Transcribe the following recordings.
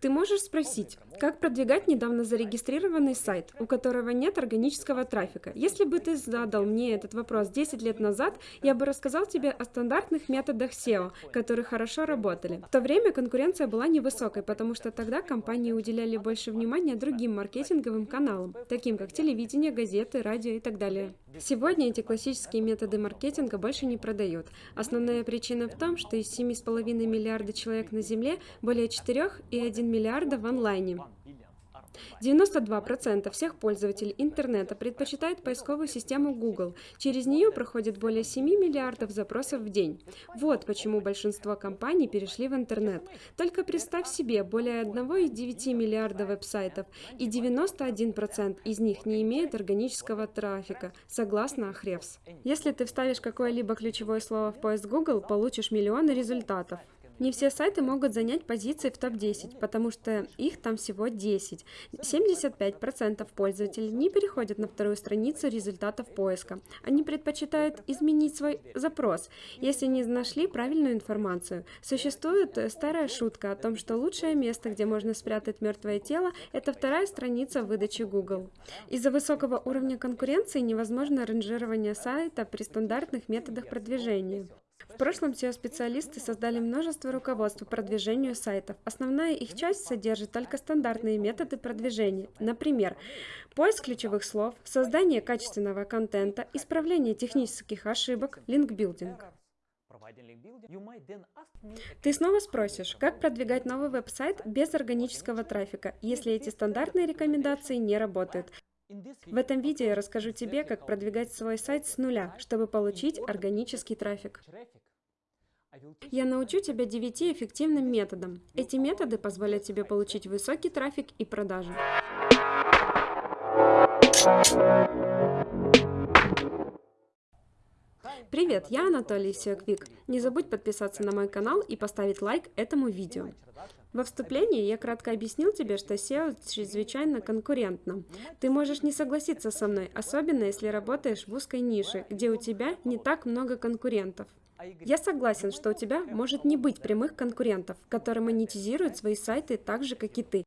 Ты можешь спросить, как продвигать недавно зарегистрированный сайт, у которого нет органического трафика? Если бы ты задал мне этот вопрос 10 лет назад, я бы рассказал тебе о стандартных методах SEO, которые хорошо работали. В то время конкуренция была невысокой, потому что тогда компании уделяли больше внимания другим маркетинговым каналам, таким как телевидение, газеты, радио и так далее. Сегодня эти классические методы маркетинга больше не продают. Основная причина в том, что из 7,5 миллиарда человек на Земле более 4,1 миллиарда в онлайне. 92% всех пользователей интернета предпочитают поисковую систему Google. Через нее проходит более 7 миллиардов запросов в день. Вот почему большинство компаний перешли в интернет. Только представь себе, более 1,9 миллиарда веб-сайтов, и 91% из них не имеют органического трафика, согласно Ahrefs. Если ты вставишь какое-либо ключевое слово в поиск Google, получишь миллионы результатов. Не все сайты могут занять позиции в топ-10, потому что их там всего 10. 75% пользователей не переходят на вторую страницу результатов поиска. Они предпочитают изменить свой запрос, если не нашли правильную информацию. Существует старая шутка о том, что лучшее место, где можно спрятать мертвое тело, это вторая страница выдачи Google. Из-за высокого уровня конкуренции невозможно ранжирование сайта при стандартных методах продвижения. В прошлом SEO-специалисты создали множество руководств по продвижению сайтов. Основная их часть содержит только стандартные методы продвижения. Например, поиск ключевых слов, создание качественного контента, исправление технических ошибок, линкбилдинг. Ты снова спросишь, как продвигать новый веб-сайт без органического трафика, если эти стандартные рекомендации не работают. В этом видео я расскажу тебе, как продвигать свой сайт с нуля, чтобы получить органический трафик. Я научу тебя 9 эффективным методам. Эти методы позволят тебе получить высокий трафик и продажи. Привет, я Анатолий Сиоквик. Не забудь подписаться на мой канал и поставить лайк этому видео. Во вступлении я кратко объяснил тебе, что SEO чрезвычайно конкурентно. Ты можешь не согласиться со мной, особенно если работаешь в узкой нише, где у тебя не так много конкурентов. Я согласен, что у тебя может не быть прямых конкурентов, которые монетизируют свои сайты так же, как и ты.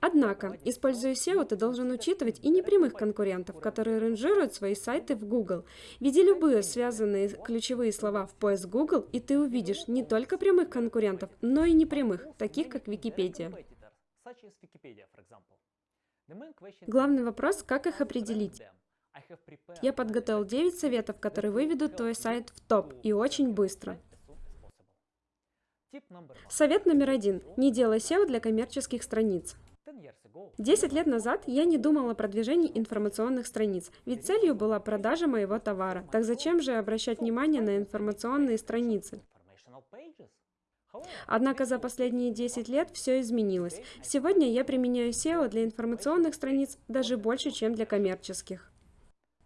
Однако, используя SEO, ты должен учитывать и непрямых конкурентов, которые ранжируют свои сайты в Google. Введи любые связанные ключевые слова в поиск Google, и ты увидишь не только прямых конкурентов, но и непрямых, таких как Википедия. Главный вопрос, как их определить. Я подготовил 9 советов, которые выведут твой сайт в топ и очень быстро. Совет номер один. Не делай SEO для коммерческих страниц. Десять лет назад я не думала о продвижении информационных страниц, ведь целью была продажа моего товара. Так зачем же обращать внимание на информационные страницы? Однако за последние 10 лет все изменилось. Сегодня я применяю SEO для информационных страниц даже больше, чем для коммерческих.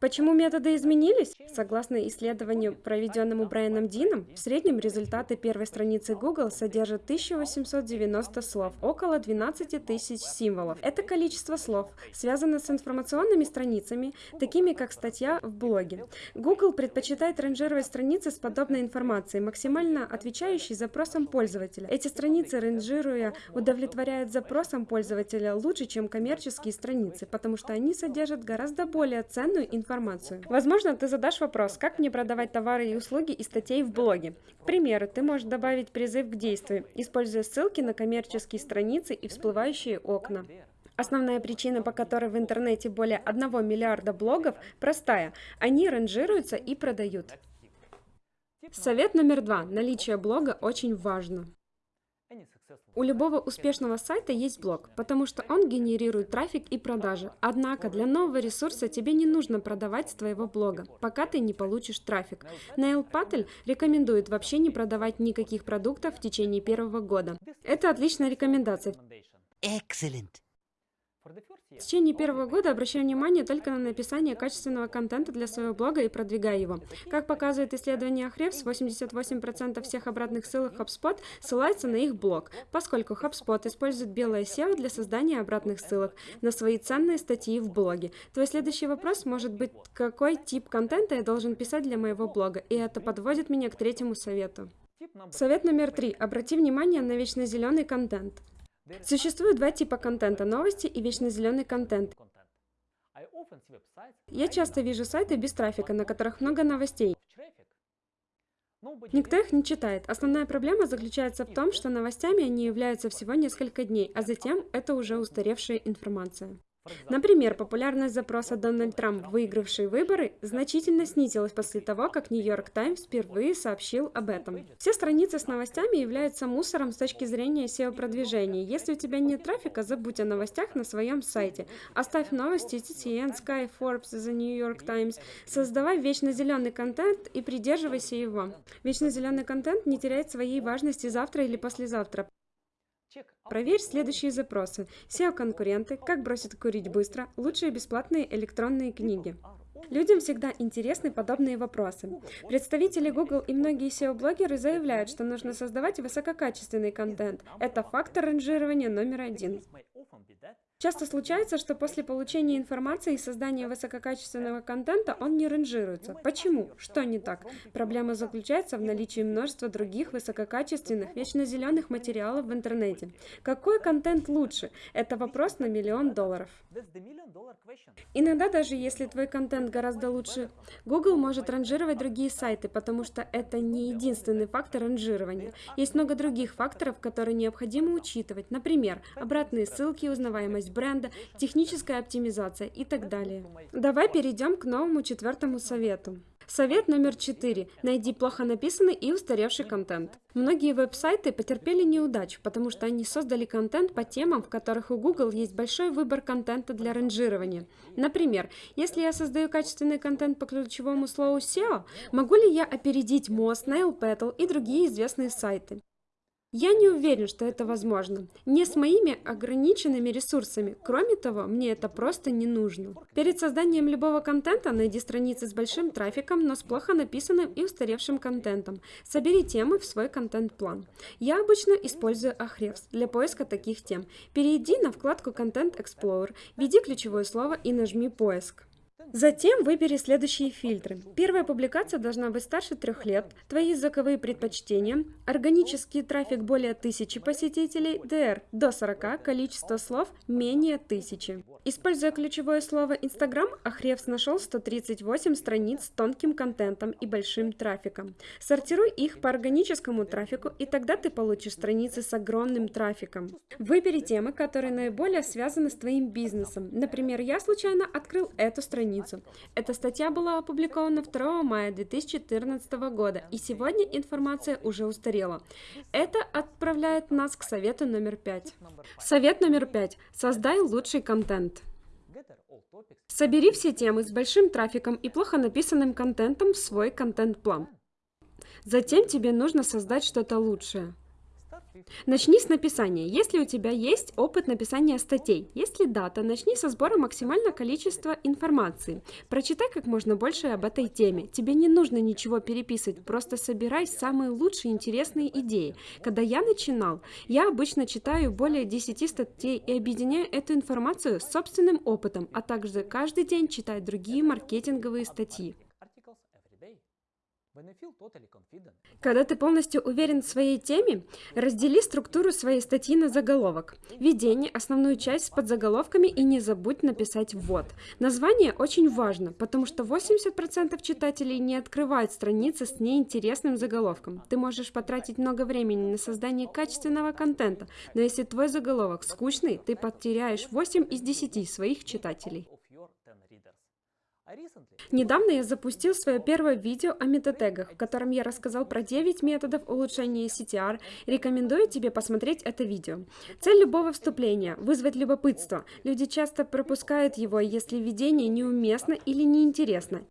Почему методы изменились? Согласно исследованию, проведенному Брайаном Дином, в среднем результаты первой страницы Google содержат 1890 слов, около 12 тысяч символов. Это количество слов связано с информационными страницами, такими как статья в блоге. Google предпочитает ранжировать страницы с подобной информацией, максимально отвечающей запросам пользователя. Эти страницы, ранжируя, удовлетворяют запросам пользователя лучше, чем коммерческие страницы, потому что они содержат гораздо более ценную информацию информацию. Возможно, ты задашь вопрос, как мне продавать товары и услуги из статей в блоге. К примеру, ты можешь добавить призыв к действию, используя ссылки на коммерческие страницы и всплывающие окна. Основная причина, по которой в интернете более 1 миллиарда блогов, простая. Они ранжируются и продают. Совет номер два. Наличие блога очень важно. У любого успешного сайта есть блог, потому что он генерирует трафик и продажи. Однако для нового ресурса тебе не нужно продавать с твоего блога, пока ты не получишь трафик. Нейл Паттель рекомендует вообще не продавать никаких продуктов в течение первого года. Это отличная рекомендация. Excellent. В течение первого года обращаю внимание только на написание качественного контента для своего блога и продвигаю его. Как показывает исследование Ahrefs, 88% всех обратных ссылок HubSpot ссылаются на их блог, поскольку HubSpot использует белое SEO для создания обратных ссылок на свои ценные статьи в блоге. Твой следующий вопрос может быть, какой тип контента я должен писать для моего блога, и это подводит меня к третьему совету. Совет номер три. Обрати внимание на вечно зеленый контент. Существует два типа контента – новости и вечно зеленый контент. Я часто вижу сайты без трафика, на которых много новостей. Никто их не читает. Основная проблема заключается в том, что новостями они являются всего несколько дней, а затем это уже устаревшая информация. Например, популярность запроса «Дональд Трамп, выигравший выборы» значительно снизилась после того, как «Нью-Йорк Таймс» впервые сообщил об этом. Все страницы с новостями являются мусором с точки зрения SEO-продвижения. Если у тебя нет трафика, забудь о новостях на своем сайте. Оставь новости TCN, Sky, Forbes, The New York Times. Создавай вечно зеленый контент и придерживайся его. Вечно зеленый контент не теряет своей важности завтра или послезавтра. Проверь следующие запросы. SEO-конкуренты, как бросить курить быстро, лучшие бесплатные электронные книги. Людям всегда интересны подобные вопросы. Представители Google и многие SEO-блогеры заявляют, что нужно создавать высококачественный контент. Это фактор ранжирования номер один. Часто случается, что после получения информации и создания высококачественного контента он не ранжируется. Почему? Что не так? Проблема заключается в наличии множества других высококачественных, вечно зеленых материалов в интернете. Какой контент лучше? Это вопрос на миллион долларов. Иногда даже если твой контент гораздо лучше, Google может ранжировать другие сайты, потому что это не единственный фактор ранжирования. Есть много других факторов, которые необходимо учитывать. Например, обратные ссылки, узнаваемость бренда, техническая оптимизация и так далее. Давай перейдем к новому четвертому совету. Совет номер четыре. Найди плохо написанный и устаревший контент. Многие веб-сайты потерпели неудачу, потому что они создали контент по темам, в которых у Google есть большой выбор контента для ранжирования. Например, если я создаю качественный контент по ключевому слову SEO, могу ли я опередить Moz, Nailpetal и другие известные сайты? Я не уверен, что это возможно. Не с моими ограниченными ресурсами. Кроме того, мне это просто не нужно. Перед созданием любого контента найди страницы с большим трафиком, но с плохо написанным и устаревшим контентом. Собери темы в свой контент-план. Я обычно использую Ahrefs для поиска таких тем. Перейди на вкладку Content Explorer, введи ключевое слово и нажми «Поиск». Затем выбери следующие фильтры. Первая публикация должна быть старше трех лет, твои языковые предпочтения, органический трафик более 1000 посетителей, DR до 40, количество слов менее 1000. Используя ключевое слово Instagram, Ahrefs нашел 138 страниц с тонким контентом и большим трафиком. Сортируй их по органическому трафику, и тогда ты получишь страницы с огромным трафиком. Выбери темы, которые наиболее связаны с твоим бизнесом. Например, я случайно открыл эту страницу страницу. Эта статья была опубликована 2 мая 2014 года, и сегодня информация уже устарела. Это отправляет нас к совету номер пять. Совет номер пять. Создай лучший контент. Собери все темы с большим трафиком и плохо написанным контентом в свой контент-план. Затем тебе нужно создать что-то лучшее. Начни с написания. Если у тебя есть опыт написания статей, если дата, начни со сбора максимального количества информации. Прочитай как можно больше об этой теме. Тебе не нужно ничего переписывать, просто собирай самые лучшие интересные идеи. Когда я начинал, я обычно читаю более 10 статей и объединяю эту информацию с собственным опытом, а также каждый день читаю другие маркетинговые статьи. Когда ты полностью уверен в своей теме, раздели структуру своей статьи на заголовок. Введение, основную часть с подзаголовками и не забудь написать «ввод». Название очень важно, потому что 80% читателей не открывают страницы с неинтересным заголовком. Ты можешь потратить много времени на создание качественного контента, но если твой заголовок скучный, ты потеряешь 8 из 10 своих читателей. Недавно я запустил свое первое видео о метатегах, в котором я рассказал про 9 методов улучшения CTR. Рекомендую тебе посмотреть это видео. Цель любого вступления – вызвать любопытство. Люди часто пропускают его, если введение неуместно или неинтересно.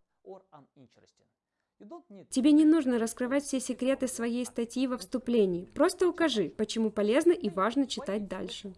Тебе не нужно раскрывать все секреты своей статьи во вступлении. Просто укажи, почему полезно и важно читать дальше.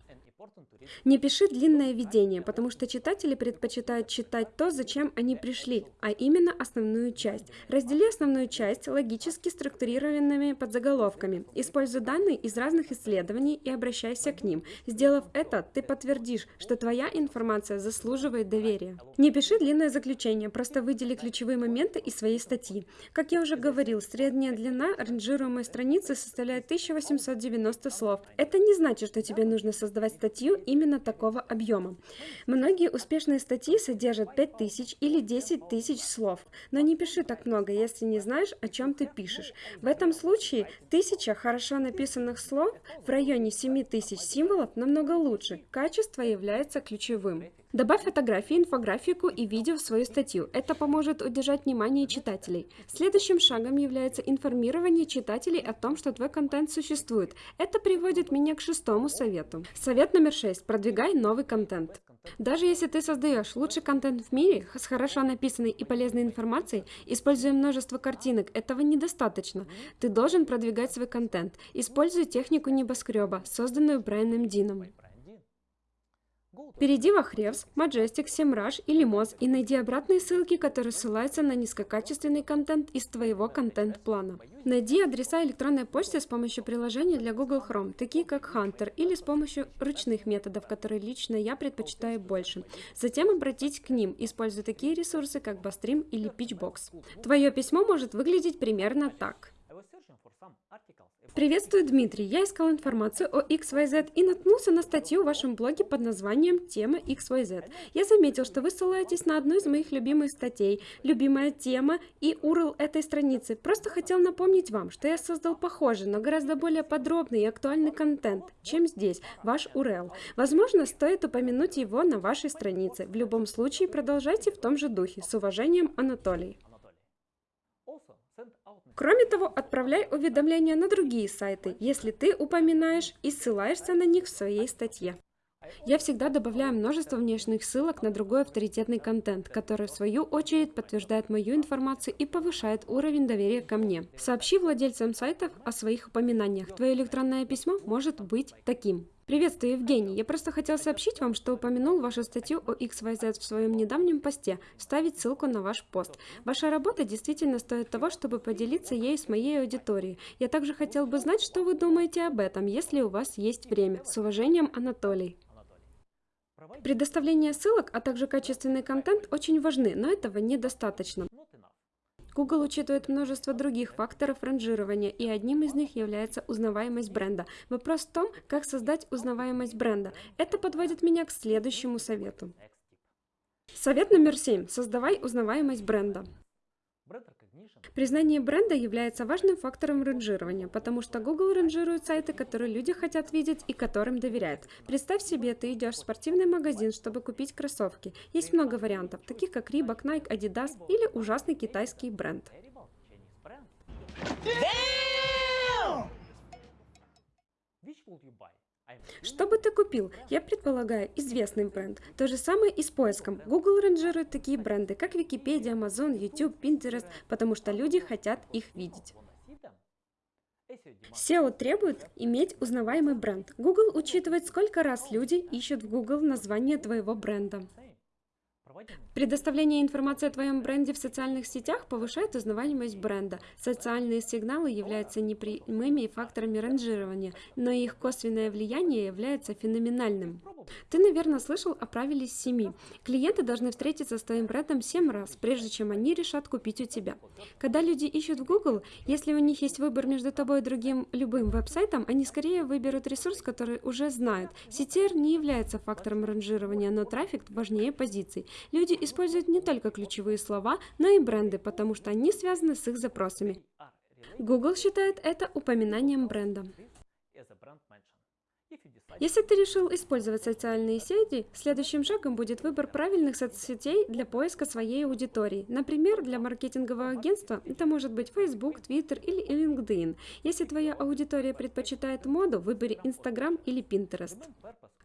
Не пиши длинное введение, потому что читатели предпочитают читать то, зачем они пришли, а именно основную часть. Раздели основную часть логически структурированными подзаголовками. Используй данные из разных исследований и обращайся к ним. Сделав это, ты подтвердишь, что твоя информация заслуживает доверия. Не пиши длинное заключение, просто выдели ключевые моменты из своей статьи. Как я уже говорил, средняя длина ранжируемой страницы составляет 1890 слов. Это не значит, что тебе нужно создавать статью именно такого объема. Многие успешные статьи содержат 5000 или 10 тысяч слов, но не пиши так много, если не знаешь, о чем ты пишешь. В этом случае тысяча хорошо написанных слов в районе 7000 символов намного лучше. Качество является ключевым. Добавь фотографии, инфографику и видео в свою статью. Это поможет удержать внимание читателей. Следующим шагом является информирование читателей о том, что твой контент существует. Это приводит меня к шестому совету. Совет номер шесть. Продвигай новый контент. Даже если ты создаешь лучший контент в мире с хорошо написанной и полезной информацией, используя множество картинок, этого недостаточно. Ты должен продвигать свой контент. Используй технику небоскреба, созданную Брайаном Дином. Перейди в Ahrefs, Majestic, SEMrush или Moz и найди обратные ссылки, которые ссылаются на низкокачественный контент из твоего контент-плана. Найди адреса электронной почты с помощью приложения для Google Chrome, такие как Hunter, или с помощью ручных методов, которые лично я предпочитаю больше. Затем обратись к ним, используя такие ресурсы, как Bustream или Pitchbox. Твое письмо может выглядеть примерно так. Приветствую, Дмитрий. Я искал информацию о XYZ и наткнулся на статью в вашем блоге под названием «Тема XYZ». Я заметил, что вы ссылаетесь на одну из моих любимых статей, любимая тема и URL этой страницы. Просто хотел напомнить вам, что я создал похожий, но гораздо более подробный и актуальный контент, чем здесь, ваш URL. Возможно, стоит упомянуть его на вашей странице. В любом случае, продолжайте в том же духе. С уважением, Анатолий. Кроме того, отправляй уведомления на другие сайты, если ты упоминаешь и ссылаешься на них в своей статье. Я всегда добавляю множество внешних ссылок на другой авторитетный контент, который в свою очередь подтверждает мою информацию и повышает уровень доверия ко мне. Сообщи владельцам сайтов о своих упоминаниях. Твое электронное письмо может быть таким. Приветствую, Евгений. Я просто хотел сообщить вам, что упомянул вашу статью о XYZ в своем недавнем посте, вставить ссылку на ваш пост. Ваша работа действительно стоит того, чтобы поделиться ею с моей аудиторией. Я также хотел бы знать, что вы думаете об этом, если у вас есть время. С уважением, Анатолий. Предоставление ссылок, а также качественный контент очень важны, но этого недостаточно. Google учитывает множество других факторов ранжирования, и одним из них является узнаваемость бренда. Вопрос в том, как создать узнаваемость бренда. Это подводит меня к следующему совету. Совет номер семь. Создавай узнаваемость бренда. Признание бренда является важным фактором ранжирования, потому что Google ранжирует сайты, которые люди хотят видеть и которым доверяют. Представь себе, ты идешь в спортивный магазин, чтобы купить кроссовки. Есть много вариантов, таких как Reebok, Nike, Adidas или ужасный китайский бренд. Which Что бы ты купил? Я предполагаю, известный бренд. То же самое и с поиском. Google ранжирует такие бренды, как Википедия, Amazon, YouTube, Pinterest, потому что люди хотят их видеть. SEO требует иметь узнаваемый бренд. Google учитывает, сколько раз люди ищут в Google название твоего бренда. Предоставление информации о твоем бренде в социальных сетях повышает узнаваемость бренда. Социальные сигналы являются непрямыми факторами ранжирования, но их косвенное влияние является феноменальным. Ты, наверное, слышал о правиле семи. Клиенты должны встретиться с твоим брендом 7 раз, прежде чем они решат купить у тебя. Когда люди ищут в Google, если у них есть выбор между тобой и другим любым веб-сайтом, они скорее выберут ресурс, который уже знают. CTR не является фактором ранжирования, но трафик важнее позиций. Люди используют не только ключевые слова, но и бренды, потому что они связаны с их запросами. Google считает это упоминанием бренда. Если ты решил использовать социальные сети, следующим шагом будет выбор правильных соцсетей для поиска своей аудитории. Например, для маркетингового агентства это может быть Facebook, Twitter или LinkedIn. Если твоя аудитория предпочитает моду, выбери Instagram или Pinterest.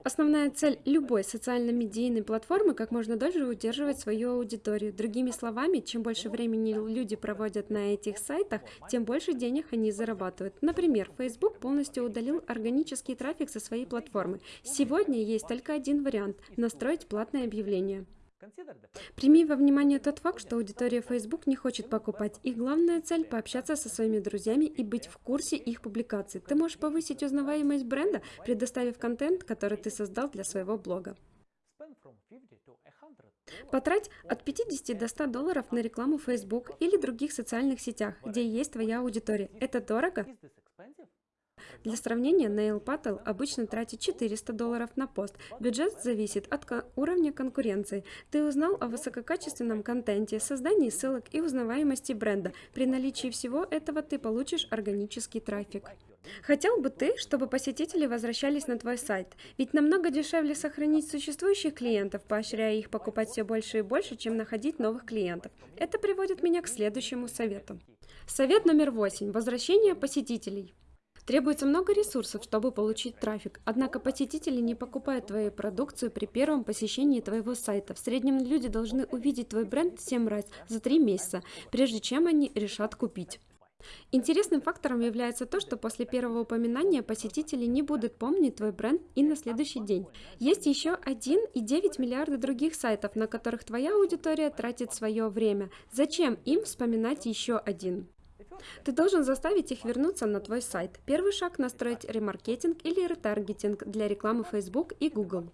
Основная цель любой социально-медийной платформы– как можно дольше удерживать свою аудиторию. Другими словами, чем больше времени люди проводят на этих сайтах, тем больше денег они зарабатывают. Например, Facebook полностью удалил органический трафик со своей платформы. Сегодня есть только один вариант – настроить платное объявление. Прими во внимание тот факт, что аудитория Facebook не хочет покупать. Их главная цель – пообщаться со своими друзьями и быть в курсе их публикаций. Ты можешь повысить узнаваемость бренда, предоставив контент, который ты создал для своего блога. Потрать от 50 до 100 долларов на рекламу Facebook или других социальных сетях, где есть твоя аудитория. Это дорого? Для сравнения, Nail обычно тратит 400 долларов на пост. Бюджет зависит от уровня конкуренции. Ты узнал о высококачественном контенте, создании ссылок и узнаваемости бренда. При наличии всего этого ты получишь органический трафик. Хотел бы ты, чтобы посетители возвращались на твой сайт? Ведь намного дешевле сохранить существующих клиентов, поощряя их покупать все больше и больше, чем находить новых клиентов. Это приводит меня к следующему совету. Совет номер восемь. Возвращение посетителей. Требуется много ресурсов, чтобы получить трафик, однако посетители не покупают твою продукцию при первом посещении твоего сайта. В среднем люди должны увидеть твой бренд 7 раз за 3 месяца, прежде чем они решат купить. Интересным фактором является то, что после первого упоминания посетители не будут помнить твой бренд и на следующий день. Есть еще 1,9 миллиарда других сайтов, на которых твоя аудитория тратит свое время. Зачем им вспоминать еще один? Ты должен заставить их вернуться на твой сайт. Первый шаг – настроить ремаркетинг или ретаргетинг для рекламы Facebook и Google.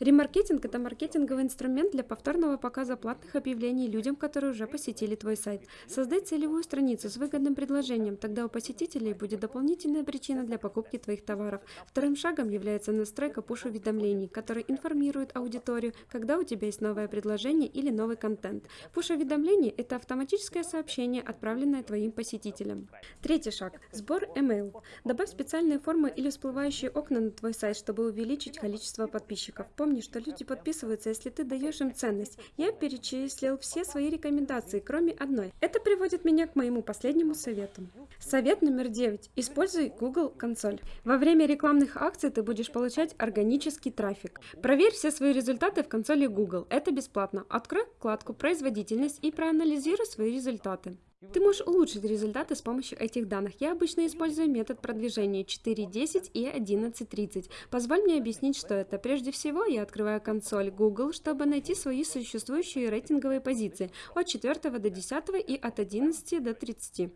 Ремаркетинг – это маркетинговый инструмент для повторного показа платных объявлений людям, которые уже посетили твой сайт. Создай целевую страницу с выгодным предложением, тогда у посетителей будет дополнительная причина для покупки твоих товаров. Вторым шагом является настройка пуш-уведомлений, которые информируют аудиторию, когда у тебя есть новое предложение или новый контент. Пуш-уведомление – это автоматическое сообщение, отправленное твоим посетителям. Третий шаг – сбор email. Добавь специальные формы или всплывающие окна на твой сайт, чтобы увеличить количество подписчиков. Помни, что люди подписываются, если ты даешь им ценность. Я перечислил все свои рекомендации, кроме одной. Это приводит меня к моему последнему совету. Совет номер 9. Используй Google консоль. Во время рекламных акций ты будешь получать органический трафик. Проверь все свои результаты в консоли Google. Это бесплатно. Открой вкладку «Производительность» и проанализируй свои результаты. Ты можешь улучшить результаты с помощью этих данных. Я обычно использую метод продвижения 4.10 и 11.30. Позволь мне объяснить, что это. Прежде всего, я открываю консоль Google, чтобы найти свои существующие рейтинговые позиции от 4 до 10 и от 11 до 30.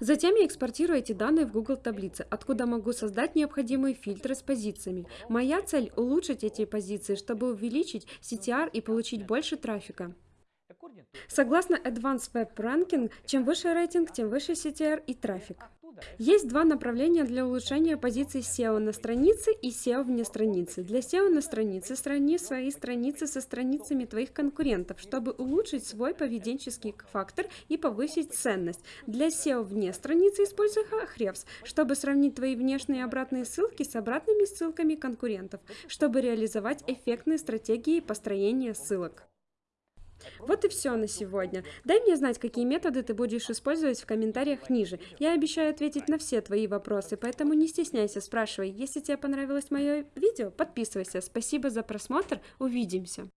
Затем я экспортирую эти данные в Google таблицы, откуда могу создать необходимые фильтры с позициями. Моя цель – улучшить эти позиции, чтобы увеличить CTR и получить больше трафика. Согласно Advanced Web Ranking, чем выше рейтинг, тем выше CTR и трафик. Есть два направления для улучшения позиций SEO на странице и SEO вне страницы. Для SEO на странице сравни свои страницы со страницами твоих конкурентов, чтобы улучшить свой поведенческий фактор и повысить ценность. Для SEO вне страницы используй Ahrefs, чтобы сравнить твои внешние и обратные ссылки с обратными ссылками конкурентов, чтобы реализовать эффектные стратегии построения ссылок. Вот и все на сегодня. Дай мне знать, какие методы ты будешь использовать в комментариях ниже. Я обещаю ответить на все твои вопросы, поэтому не стесняйся, спрашивай. Если тебе понравилось мое видео, подписывайся. Спасибо за просмотр, увидимся.